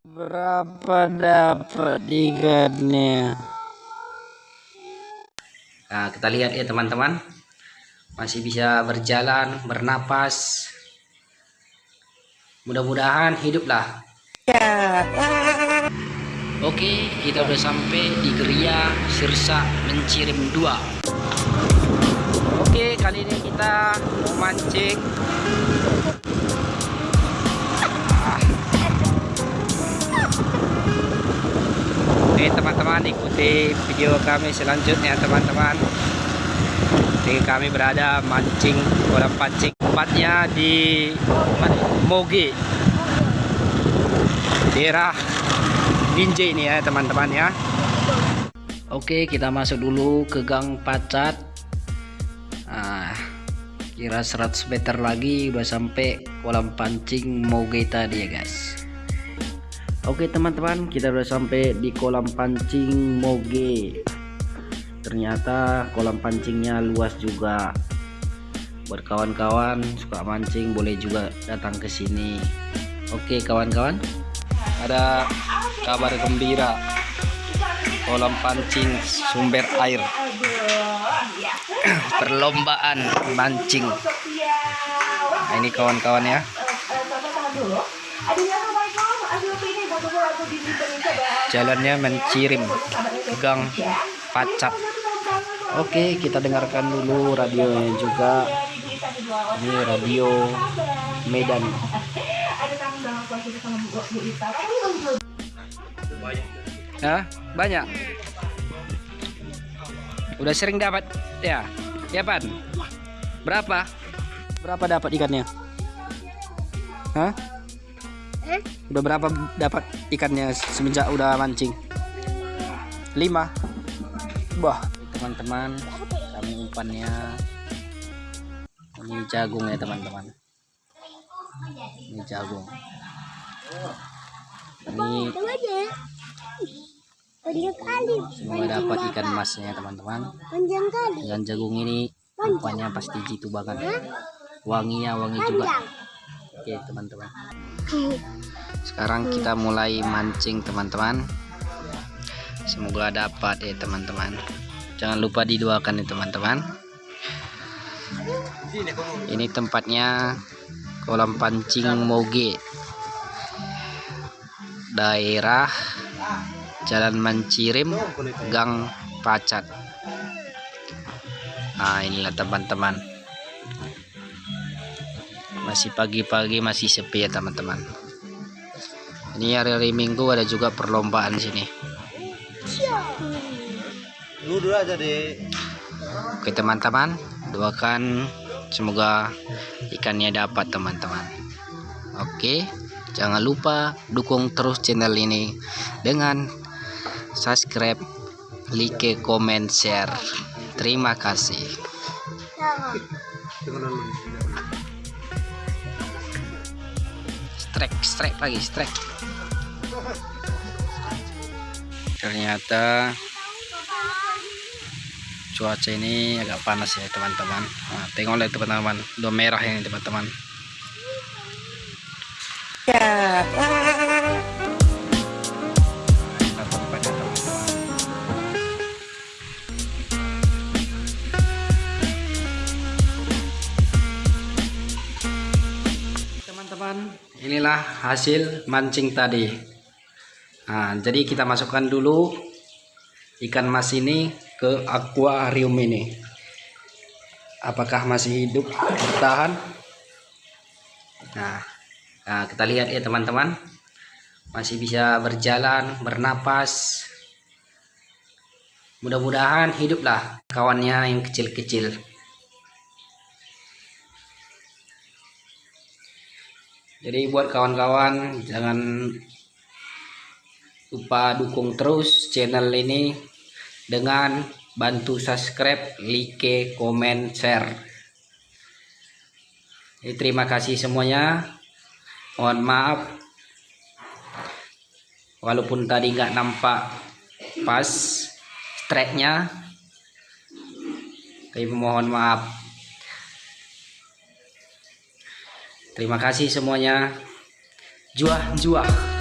Berapa dapat ikannya? Nah, kita lihat ya teman-teman. Masih bisa berjalan, bernapas. Mudah-mudahan hiduplah. Oke, kita udah sampai di Geria Sirsa Mencirim 2. Oke, kali ini kita mau mancing. Teman-teman ikuti video kami selanjutnya teman-teman. Jadi kami berada mancing orang pancing. Tempatnya di? Moge. Daerah Binjai ini ya teman-teman ya. Oke kita masuk dulu ke gang pacat. Nah, kira 100 meter lagi udah sampai kolam pancing Moge tadi ya guys Oke teman-teman kita udah sampai di kolam pancing Moge. Ternyata kolam pancingnya luas juga. Buat kawan-kawan suka mancing boleh juga datang ke sini. Oke kawan-kawan ada kabar gembira. Kolam pancing sumber air. Perlombaan mancing. Nah, ini kawan-kawan ya jalannya mencirim gang pacat oke kita dengarkan dulu radionya juga. Ini radio Medan. Hah? banyak? Udah sering dapat? Ya. Ya pan. Berapa? Berapa dapat ikannya? Hah? Udah berapa dapat ikannya semenjak udah mancing? 5 Wah, teman-teman, kami umpannya ini jagung ya teman-teman. Ini jagung. Ini semoga dapat ikan emasnya teman-teman. Dengan jagung ini umpannya pasti jitu banget. Wanginya wangi juga. Oke teman-teman sekarang kita mulai mancing teman-teman. Semoga dapat ya teman-teman. Jangan lupa didoakan ya teman-teman. Ini tempatnya kolam pancing Moge. Daerah Jalan Mencirim Gang Pacat. Nah inilah teman-teman masih pagi-pagi masih sepi ya teman-teman. Ini hari-hari minggu ada juga perlombaan sini. Oke teman-teman. Doakan semoga ikannya dapat teman-teman. Oke jangan lupa dukung terus channel ini dengan subscribe like comment share. Terima kasih strike strike lagi strike. Ternyata cuaca ini agak panas ya teman-teman. Nah, tengok lihat teman-teman. Udah merah ini teman-teman. Ya. teman-teman inilah hasil mancing tadi. Nah, jadi kita masukkan dulu ikan mas ini ke akuarium ini. Apakah masih hidup bertahan? Nah, nah kita lihat ya teman-teman. Masih bisa berjalan bernapas. Mudah-mudahan hiduplah kawannya yang kecil-kecil jadi buat kawan-kawan jangan lupa dukung terus channel ini dengan bantu subscribe, like, komen, share. Jadi, terima kasih semuanya. Mohon maaf walaupun tadi nggak nampak pas tracknya, tapi mohon maaf. Terima kasih semuanya. Juah, juah.